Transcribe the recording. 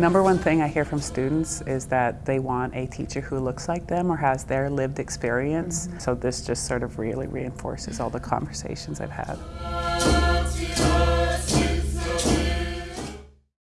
Number one thing I hear from students is that they want a teacher who looks like them or has their lived experience. Mm -hmm. So this just sort of really reinforces all the conversations I've had.